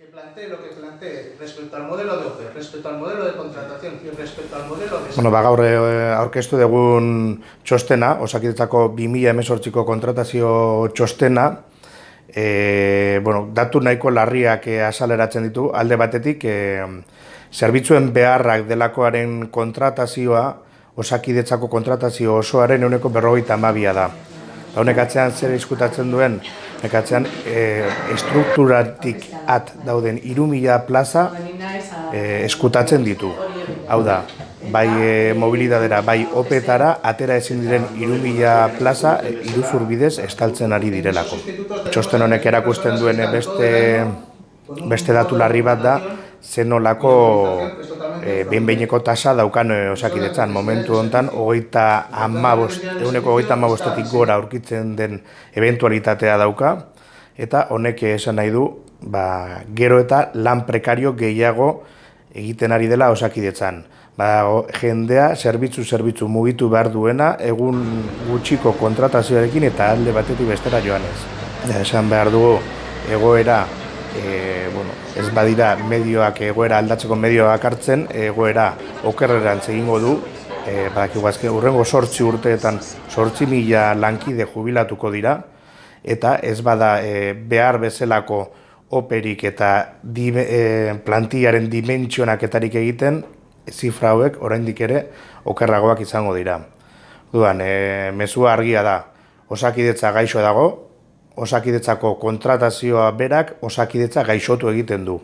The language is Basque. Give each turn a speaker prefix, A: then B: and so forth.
A: Que plantee lo que plantee respecto al modelo de OPE, respecto al modelo de contratación y respecto al modelo de...
B: Bueno, ba, gaur eh, aurkeztu dugun txostena, osakidetzako 2018ko kontratazio txostena, e, bueno, datu nahiko larriak eh, asaleratzen ditu, alde batetik, zerbitzuen beharrak delakoaren kontratazioa, osakidetzako kontratazio osoaren euneko berrogeita amabia da. Ba, honek atzean zer izkutatzen duen, honek atzean e, estrukturatik at dauden irumila plaza e, eskutatzen ditu. Hau da, bai e, mobilidadera, bai opetara, atera ezin diren irumila plaza e, iruzur bidez estaltzen ari direlako. Txosten honek erakusten duen beste, beste datu larri bat da, zenolako e, behin-behineko tasa daukan e, osakidetzan. Momentu hontan, hogeita amabost, eguneko hogeita amabostetik gora aurkitzen den eventualitatea dauka, eta honek esan nahi du, ba, gero eta lan prekario gehiago egiten ari dela osakidetzan. Ba, jendea zerbitzu zerbitzu mugitu behar duena egun gutxiko kontratazioarekin eta alde batetik bestera joanez. Esan behar dugu egoera e, bueno, ez badira medioak egoera aldatzeko medioak hartzen, egoera okerrerantz egingo du, e, badakigu azke, urrengo sortzi urteetan sortzi mila lankide jubilatuko dira, eta ez bada e, behar bezalako operik eta di, e, plantillaren dimentsionaketarik egiten, zifra hauek oraindik ere okerragoak izango dira. Duan, e, mezua argia da, osakidetza gaixo dago, osakidetzako kontratazioa berak osakidetza gaixotu egiten du.